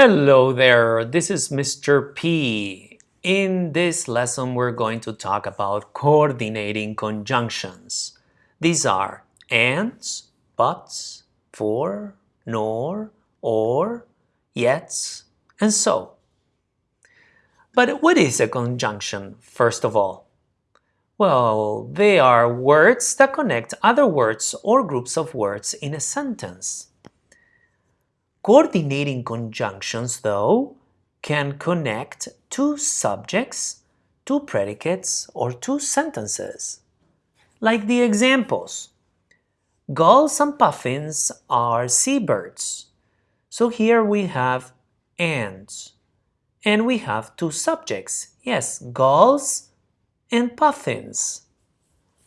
Hello there, this is Mr. P. In this lesson, we're going to talk about coordinating conjunctions. These are ands, buts, for, nor, or, yet, and so. But what is a conjunction, first of all? Well, they are words that connect other words or groups of words in a sentence. Coordinating conjunctions, though, can connect two subjects, two predicates, or two sentences. Like the examples. Gulls and puffins are seabirds. So here we have ands. And we have two subjects. Yes, gulls and puffins.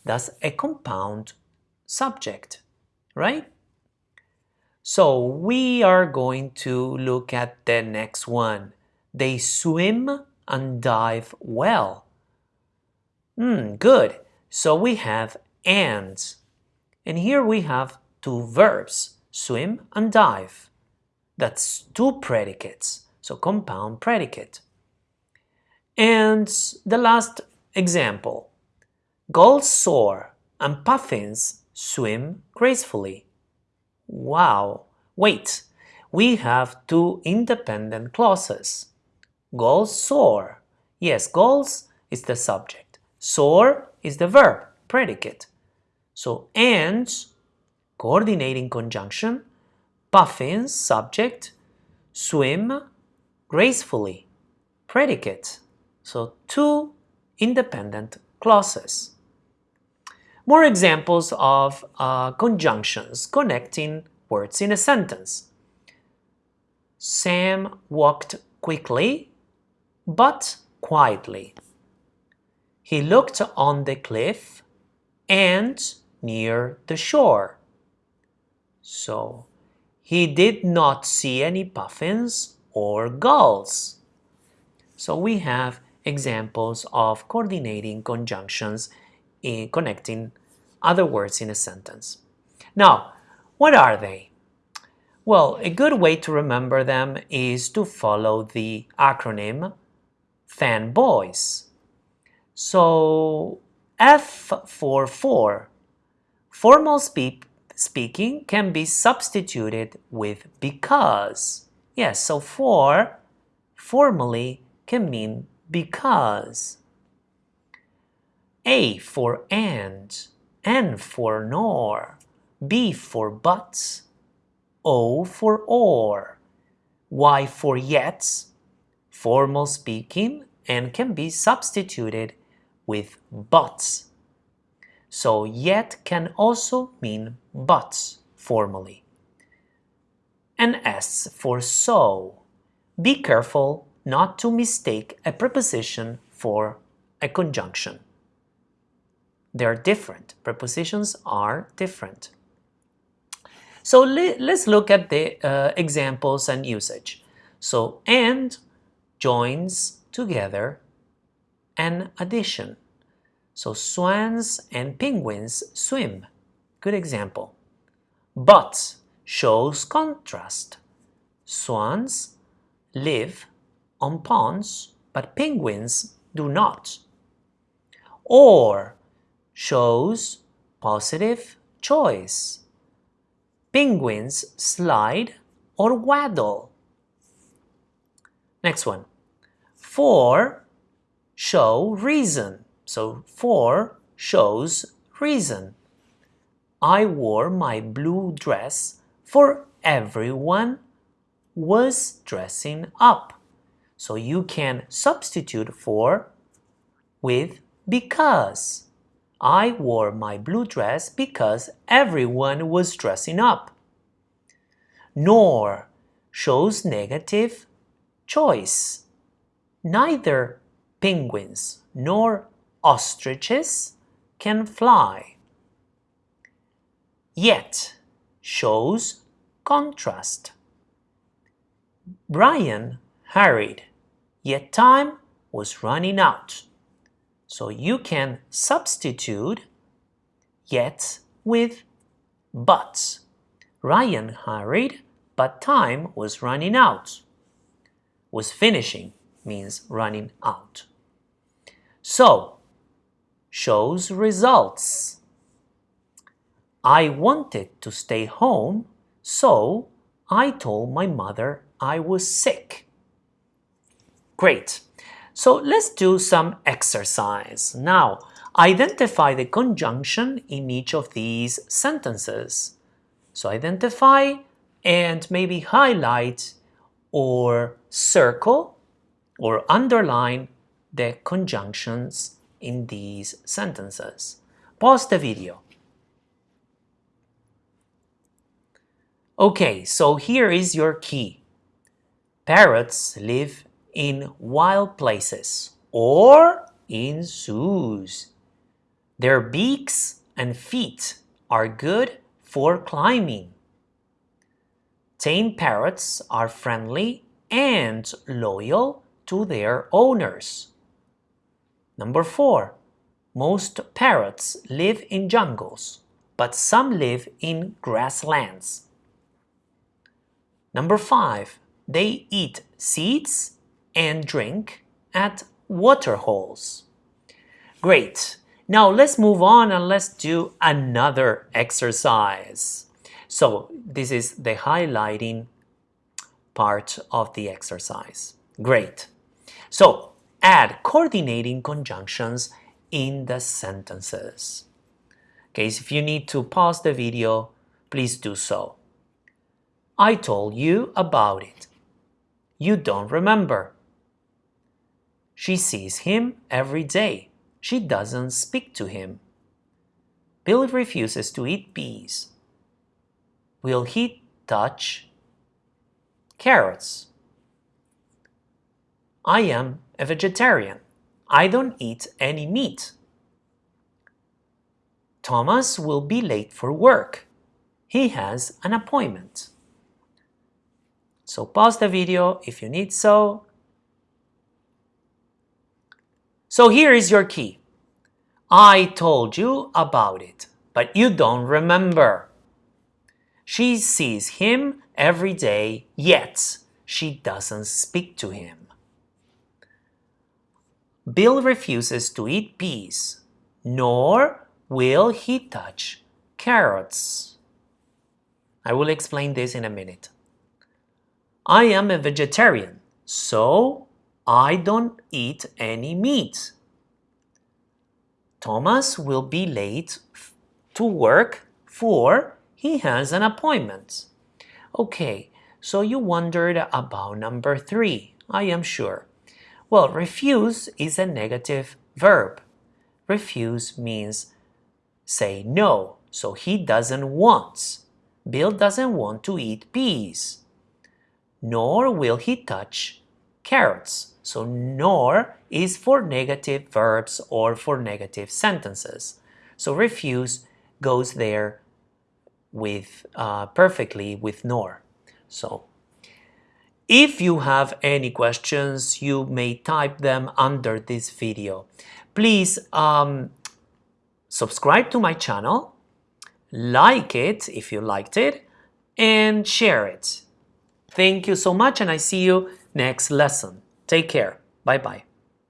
That's a compound subject, right? So we are going to look at the next one. They swim and dive well. Hmm, good. So we have ands. And here we have two verbs, swim and dive. That's two predicates, so compound predicate. And the last example, gulls soar and puffins swim gracefully. Wow! Wait, we have two independent clauses. Gulls soar. Yes, gulls is the subject. Soar is the verb, predicate. So ands, coordinating conjunction, puffins, subject, swim, gracefully, predicate. So two independent clauses. More examples of uh, conjunctions connecting words in a sentence. Sam walked quickly, but quietly. He looked on the cliff and near the shore. So, he did not see any puffins or gulls. So we have examples of coordinating conjunctions in connecting other words in a sentence. Now, what are they? Well, a good way to remember them is to follow the acronym fanboys. So, F for for, formal speak, speaking can be substituted with because. Yes, so for formally can mean because. A for and, N for nor, B for but, O for or, Y for yet, formal speaking and can be substituted with buts. So yet can also mean buts formally. And S for so. Be careful not to mistake a preposition for a conjunction. They're different. Prepositions are different. So let's look at the uh, examples and usage. So and joins together an addition. So swans and penguins swim. Good example. But shows contrast. Swans live on ponds, but penguins do not. Or shows positive choice. Penguins slide or waddle. Next one. For show reason. So for shows reason. I wore my blue dress for everyone was dressing up. So you can substitute for with because. I wore my blue dress because everyone was dressing up. Nor shows negative choice. Neither penguins nor ostriches can fly. Yet shows contrast. Brian hurried, yet time was running out. So you can substitute yet with but. Ryan hurried, but time was running out. was finishing means running out. So, shows results. I wanted to stay home, so I told my mother I was sick. Great. So let's do some exercise. Now, identify the conjunction in each of these sentences. So identify and maybe highlight or circle or underline the conjunctions in these sentences. Pause the video. Okay, so here is your key. Parrots live in wild places or in zoos. Their beaks and feet are good for climbing. Tame parrots are friendly and loyal to their owners. Number four, most parrots live in jungles, but some live in grasslands. Number five, they eat seeds and drink at water holes. Great. Now let's move on and let's do another exercise. So this is the highlighting part of the exercise. Great. So add coordinating conjunctions in the sentences. Okay, if you need to pause the video, please do so. I told you about it. You don't remember. She sees him every day. She doesn't speak to him. Bill refuses to eat peas. Will he touch carrots? I am a vegetarian. I don't eat any meat. Thomas will be late for work. He has an appointment. So pause the video if you need so So here is your key. I told you about it, but you don't remember. She sees him every day, yet she doesn't speak to him. Bill refuses to eat peas, nor will he touch carrots. I will explain this in a minute. I am a vegetarian, so I don't eat any meat. Thomas will be late to work for he has an appointment. Okay, so you wondered about number three, I am sure. Well, refuse is a negative verb. Refuse means say no, so he doesn't want. Bill doesn't want to eat peas. Nor will he touch carrots. So nor is for negative verbs or for negative sentences. So refuse goes there with uh, perfectly with nor. So if you have any questions, you may type them under this video. Please um, subscribe to my channel, like it if you liked it, and share it. Thank you so much and I see you next lesson. Take care. Bye bye.